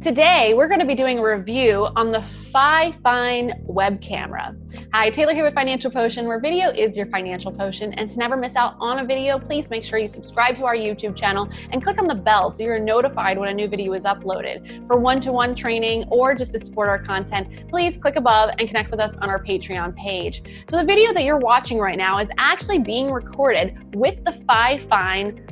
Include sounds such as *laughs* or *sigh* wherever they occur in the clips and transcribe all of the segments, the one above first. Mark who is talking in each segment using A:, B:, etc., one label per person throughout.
A: Today, we're going to be doing a review on the Fifine web camera. Hi, Taylor here with Financial Potion, where video is your financial potion. And to never miss out on a video, please make sure you subscribe to our YouTube channel and click on the bell so you're notified when a new video is uploaded. For one-to-one training or just to support our content, please click above and connect with us on our Patreon page. So the video that you're watching right now is actually being recorded with the Fifine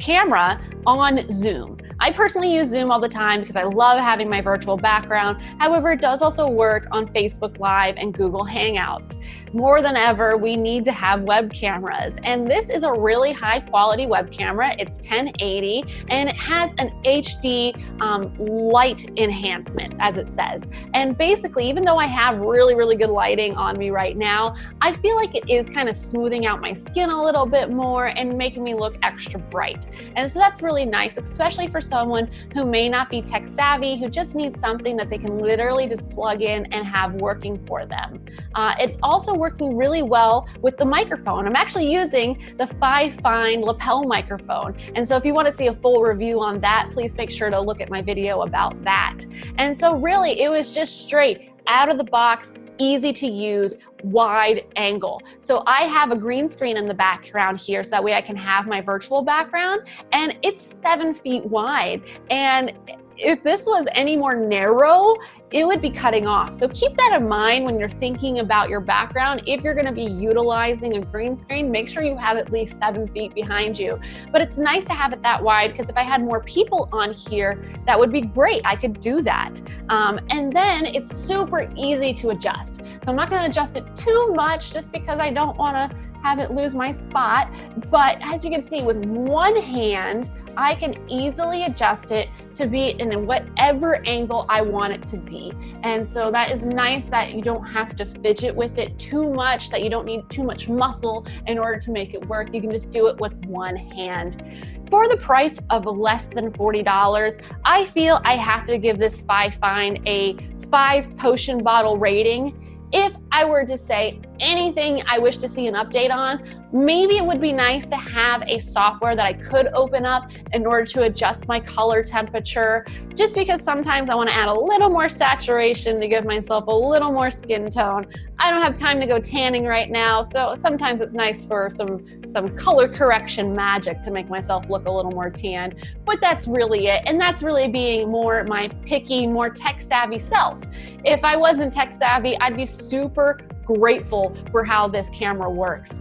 A: camera on Zoom. I personally use Zoom all the time because I love having my virtual background. However, it does also work on Facebook Live and Google Hangouts. More than ever, we need to have web cameras. And this is a really high quality web camera. It's 1080 and it has an HD um, light enhancement, as it says. And basically, even though I have really, really good lighting on me right now, I feel like it is kind of smoothing out my skin a little bit more and making me look extra bright. And so that's really nice, especially for someone who may not be tech savvy, who just needs something that they can literally just plug in and have working for them. Uh, it's also working really well with the microphone. I'm actually using the Fifine lapel microphone. And so if you want to see a full review on that, please make sure to look at my video about that. And so really, it was just straight out of the box, easy to use, wide angle. So I have a green screen in the background here so that way I can have my virtual background and it's seven feet wide. And if this was any more narrow, it would be cutting off. So keep that in mind when you're thinking about your background. If you're gonna be utilizing a green screen, make sure you have at least seven feet behind you. But it's nice to have it that wide because if I had more people on here, that would be great. I could do that. Um, and then it's super easy to adjust. So I'm not gonna adjust it too much just because I don't wanna have it lose my spot. But as you can see with one hand, I can easily adjust it to be in whatever angle I want it to be. And so that is nice that you don't have to fidget with it too much, that you don't need too much muscle in order to make it work. You can just do it with one hand. For the price of less than $40, I feel I have to give this Fifine a five potion bottle rating. If I were to say anything I wish to see an update on, maybe it would be nice to have a software that I could open up in order to adjust my color temperature, just because sometimes I wanna add a little more saturation to give myself a little more skin tone. I don't have time to go tanning right now, so sometimes it's nice for some, some color correction magic to make myself look a little more tan, but that's really it. And that's really being more my picky, more tech savvy self. If I wasn't tech savvy, I'd be super grateful for how this camera works.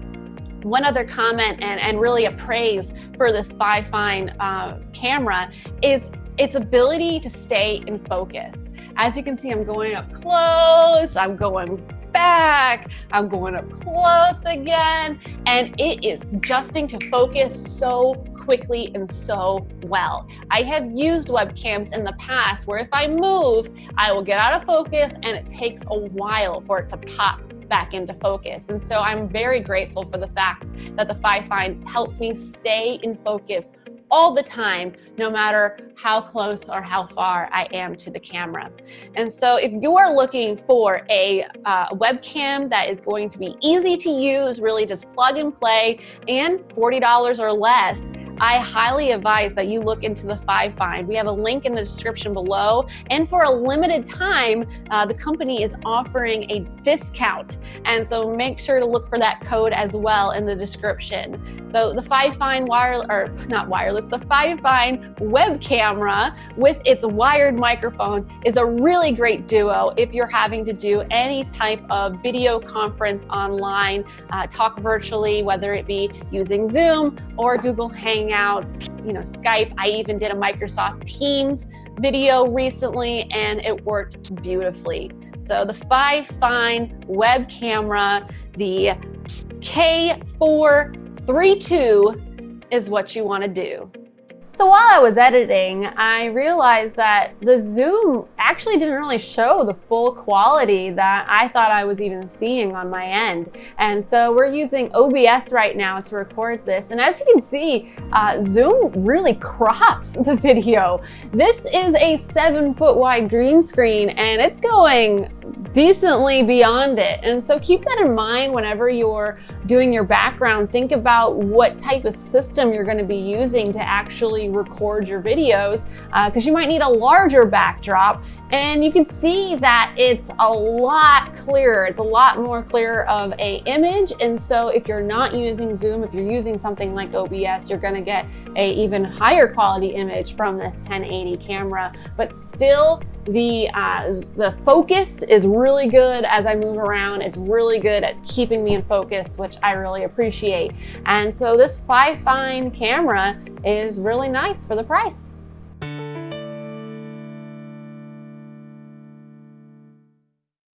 A: One other comment and, and really a praise for this Fifine uh, camera is its ability to stay in focus. As you can see, I'm going up close, I'm going back, I'm going up close again, and it is adjusting to focus so quickly and so well. I have used webcams in the past where if I move, I will get out of focus and it takes a while for it to pop back into focus. And so I'm very grateful for the fact that the Fifine helps me stay in focus all the time, no matter how close or how far I am to the camera. And so if you are looking for a uh, webcam that is going to be easy to use, really just plug and play, and $40 or less, I highly advise that you look into the Fifine. We have a link in the description below. And for a limited time, uh, the company is offering a discount. And so make sure to look for that code as well in the description. So the Fifine wire, or not wireless, the Fifine web camera with its wired microphone is a really great duo if you're having to do any type of video conference online, uh, talk virtually, whether it be using Zoom or Google Hangouts Hangouts, you know, Skype. I even did a Microsoft Teams video recently and it worked beautifully. So the Fifine web camera, the K432 is what you wanna do. So while I was editing, I realized that the zoom actually didn't really show the full quality that I thought I was even seeing on my end. And so we're using OBS right now to record this. And as you can see, uh, Zoom really crops *laughs* the video. This is a seven foot wide green screen and it's going decently beyond it. And so keep that in mind whenever you're doing your background. Think about what type of system you're gonna be using to actually record your videos because uh, you might need a larger backdrop and you can see that it's a lot clearer. It's a lot more clear of a image. And so if you're not using Zoom, if you're using something like OBS, you're gonna get a even higher quality image from this 1080 camera, but still the, uh, the focus is really good as I move around. It's really good at keeping me in focus, which I really appreciate. And so this Fifine camera is really nice for the price.